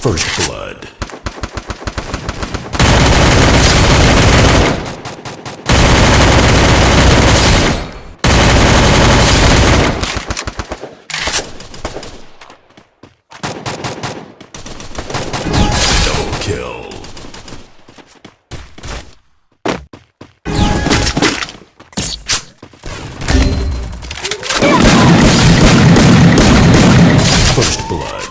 First blood. Double kill. First blood.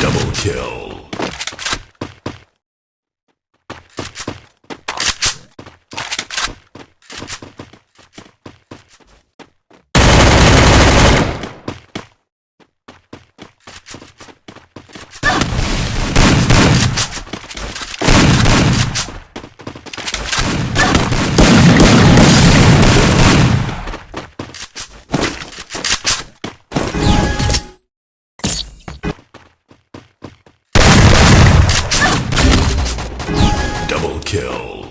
Double kill. kill.